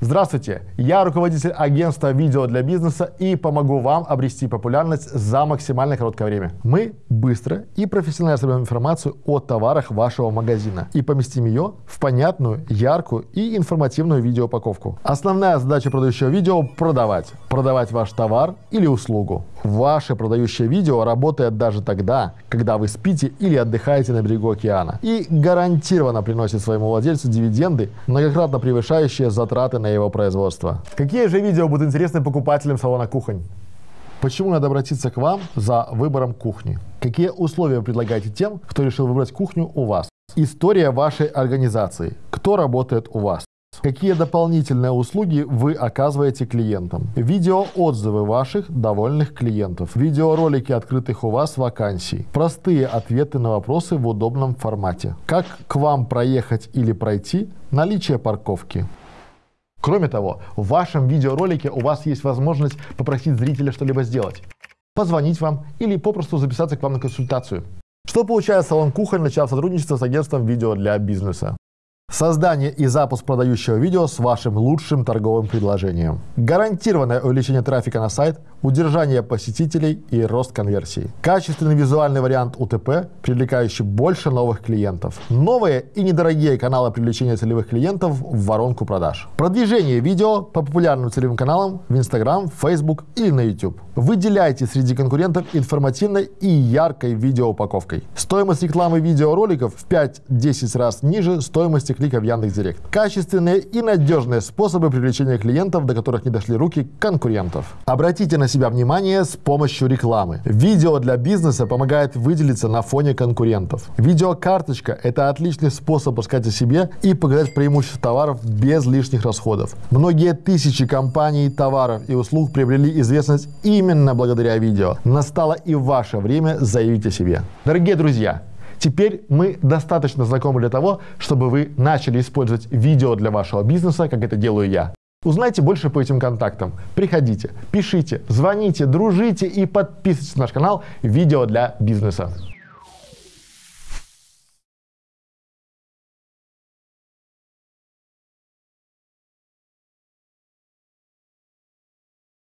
Здравствуйте, я руководитель агентства видео для бизнеса и помогу вам обрести популярность за максимально короткое время. Мы быстро и профессионально соберем информацию о товарах вашего магазина и поместим ее в понятную, яркую и информативную видеоупаковку. Основная задача продающего видео – продавать. Продавать ваш товар или услугу. Ваше продающее видео работает даже тогда, когда вы спите или отдыхаете на берегу океана и гарантированно приносит своему владельцу дивиденды, многократно превышающие затраты на его производство. Какие же видео будут интересны покупателям салона кухонь? Почему надо обратиться к вам за выбором кухни? Какие условия вы предлагаете тем, кто решил выбрать кухню у вас? История вашей организации. Кто работает у вас? Какие дополнительные услуги вы оказываете клиентам? Видеоотзывы ваших довольных клиентов. Видеоролики открытых у вас вакансий. Простые ответы на вопросы в удобном формате. Как к вам проехать или пройти? Наличие парковки. Кроме того, в вашем видеоролике у вас есть возможность попросить зрителя что-либо сделать. Позвонить вам или попросту записаться к вам на консультацию. Что получает салон Кухонь, начав сотрудничество с агентством видео для бизнеса? Создание и запуск продающего видео с вашим лучшим торговым предложением. Гарантированное увеличение трафика на сайт, удержание посетителей и рост конверсии. Качественный визуальный вариант УТП, привлекающий больше новых клиентов. Новые и недорогие каналы привлечения целевых клиентов в воронку продаж. Продвижение видео по популярным целевым каналам в Instagram, Facebook или на YouTube. Выделяйте среди конкурентов информативной и яркой видеоупаковкой. Стоимость рекламы видеороликов в 5-10 раз ниже стоимости клика в Яндекс.Директ. Качественные и надежные способы привлечения клиентов, до которых не дошли руки конкурентов. Обратите на себя внимание с помощью рекламы. Видео для бизнеса помогает выделиться на фоне конкурентов. Видеокарточка – это отличный способ рассказать о себе и показать преимущества товаров без лишних расходов. Многие тысячи компаний, товаров и услуг приобрели известность именно благодаря видео. Настало и ваше время заявить о себе. Дорогие друзья, Теперь мы достаточно знакомы для того, чтобы вы начали использовать видео для вашего бизнеса, как это делаю я. Узнайте больше по этим контактам. Приходите, пишите, звоните, дружите и подписывайтесь на наш канал «Видео для бизнеса».